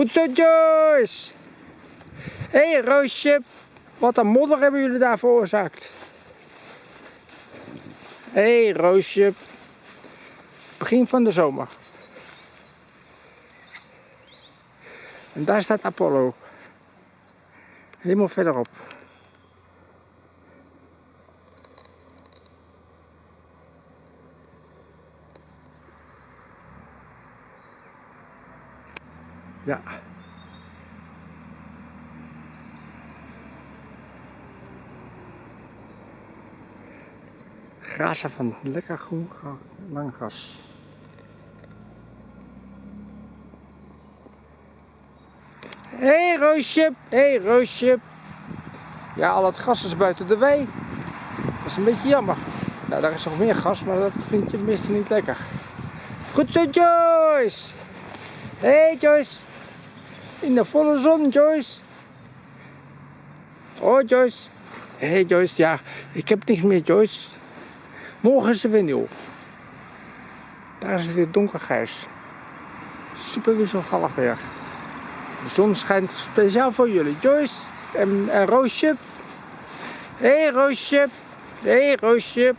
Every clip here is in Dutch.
Goed zo, Joyce. Hé, hey, Roosje. Wat een modder hebben jullie daar veroorzaakt. Hé, hey, Roosje. Begin van de zomer. En daar staat Apollo. Helemaal verderop. Ja. Grazen van lekker groen lang gras. Hé hey, Roosje, hé hey, Roosje. Ja, al het gras is buiten de wei. Dat is een beetje jammer. Nou, daar is nog meer gas, maar dat vind je meestal niet lekker. Goed zo, Joyce. Hé, hey, Joyce. In de volle zon, Joyce. Oh, Joyce. Hé, hey, Joyce. Ja, ik heb niks meer, Joyce. Morgen is er weer nieuw. Daar is het weer donkergrijs. Super wisselvallig weer. De zon schijnt speciaal voor jullie. Joyce en, en Roosje. Hé hey, Roosje. Hé hey, Roosje.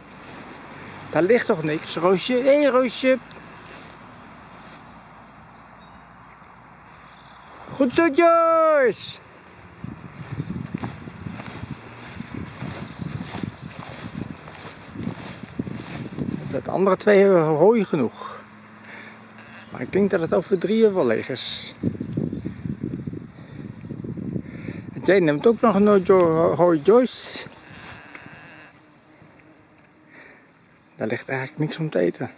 Daar ligt toch niks, Roosje. Hé hey, Roosje. Goed zo, Joyce. De andere twee hebben hooi genoeg. Maar ik denk dat het over drie uur wel leeg is. Jij neemt ook nog een hooi Joyce. Daar ligt eigenlijk niks om te eten.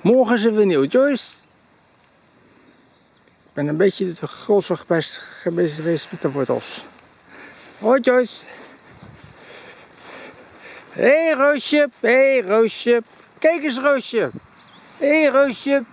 Morgen er weer nieuw Joyce. Ben een beetje te gulzig geweest met de wortels. Hoi Joyce. Hé hey, Roosje, hé hey, Roosje. Kijk eens Roosje. Hé hey, Roosje.